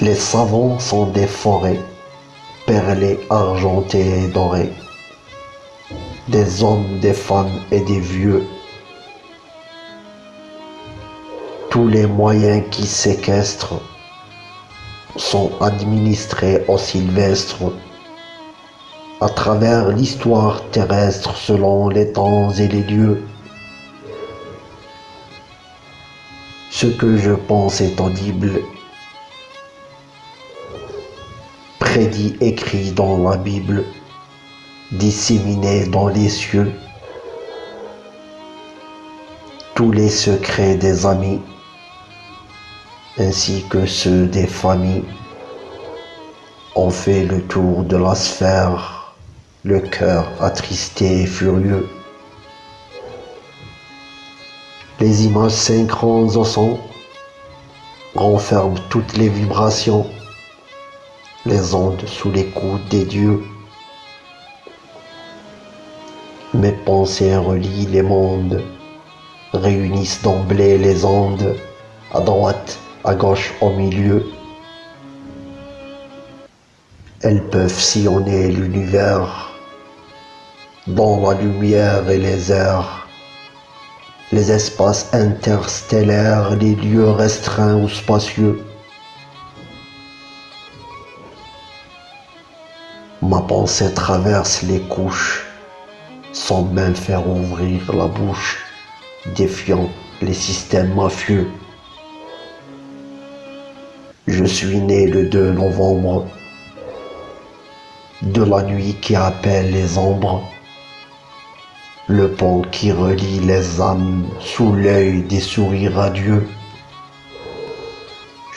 Les savants sont des forêts, perlées, argentées et dorées. Des hommes, des femmes et des vieux. Tous les moyens qui séquestrent sont administrés au sylvestre à travers l'histoire terrestre selon les temps et les lieux. Ce que je pense est audible, prédit écrit dans la Bible, disséminé dans les cieux, tous les secrets des amis, ainsi que ceux des familles, ont fait le tour de la sphère. Le cœur attristé et furieux. Les images synchrones au son renferment toutes les vibrations, les ondes sous l'écoute des dieux. Mes pensées relient les mondes, réunissent d'emblée les ondes, à droite, à gauche, au milieu. Elles peuvent sillonner l'univers dans la lumière et les airs, les espaces interstellaires, les lieux restreints ou spacieux. Ma pensée traverse les couches sans même faire ouvrir la bouche, défiant les systèmes mafieux. Je suis né le 2 novembre de la nuit qui appelle les ombres le pont qui relie les âmes sous l'œil des sourires radieux.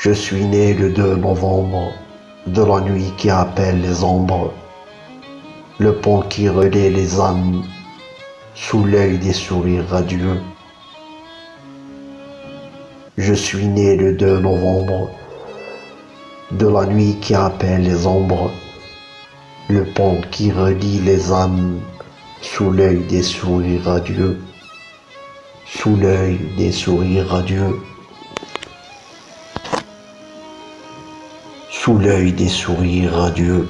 Je suis né le 2 novembre de la nuit qui appelle les ombres, le pont qui relie les âmes sous l'œil des sourires radieux. Je suis né le 2 novembre de la nuit qui appelle les ombres, le pont qui relie les âmes sous l'œil des sourires radieux, sous l'œil des sourires radieux, sous l'œil des sourires radieux.